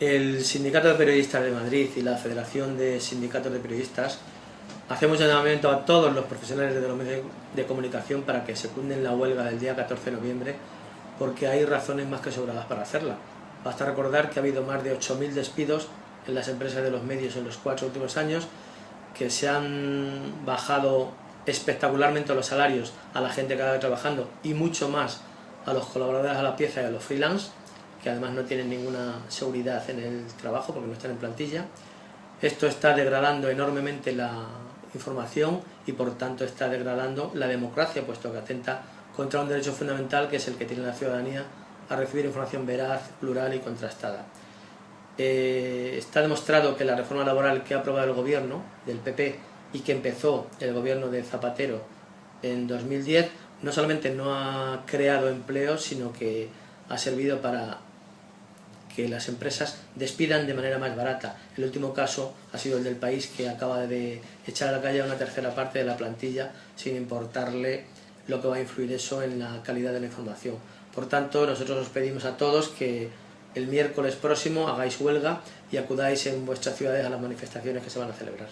El Sindicato de Periodistas de Madrid y la Federación de Sindicatos de Periodistas hacemos llamamiento a todos los profesionales de los medios de comunicación para que se cunden la huelga del día 14 de noviembre porque hay razones más que sobradas para hacerla. Basta recordar que ha habido más de 8.000 despidos en las empresas de los medios en los cuatro últimos años, que se han bajado espectacularmente los salarios a la gente que está trabajando y mucho más a los colaboradores a la pieza y a los freelance que además no tienen ninguna seguridad en el trabajo porque no están en plantilla. Esto está degradando enormemente la información y por tanto está degradando la democracia, puesto que atenta contra un derecho fundamental que es el que tiene la ciudadanía a recibir información veraz, plural y contrastada. Eh, está demostrado que la reforma laboral que ha aprobado el gobierno del PP y que empezó el gobierno de Zapatero en 2010 no solamente no ha creado empleo, sino que ha servido para que las empresas despidan de manera más barata. El último caso ha sido el del país que acaba de echar a la calle una tercera parte de la plantilla sin importarle lo que va a influir eso en la calidad de la información. Por tanto, nosotros os pedimos a todos que el miércoles próximo hagáis huelga y acudáis en vuestras ciudades a las manifestaciones que se van a celebrar.